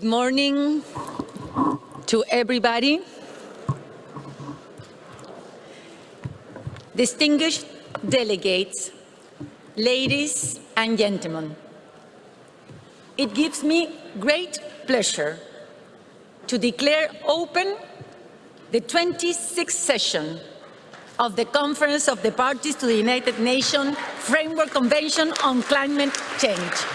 Good morning to everybody. Distinguished delegates, ladies and gentlemen, it gives me great pleasure to declare open the 26th session of the Conference of the Parties to the United Nations Framework Convention on Climate Change.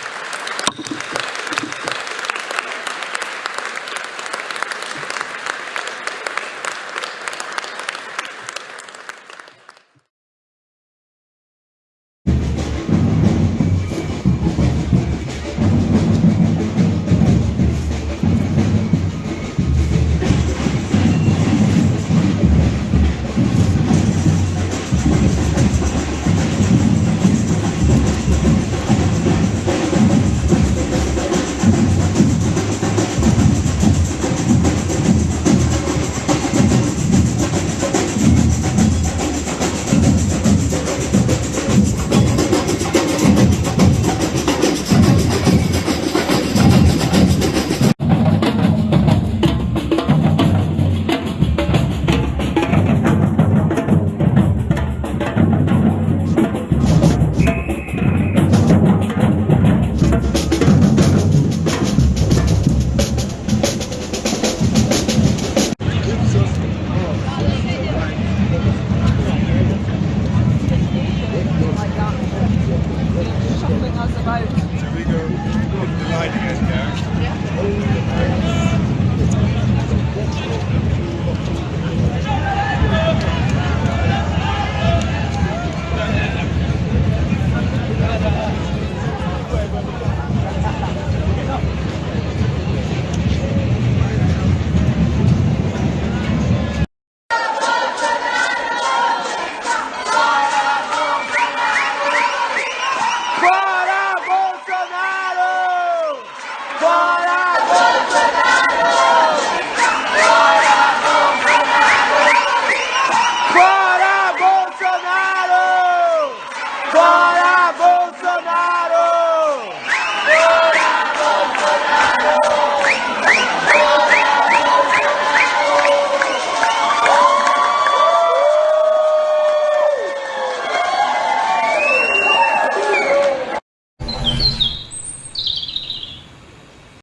Yeah.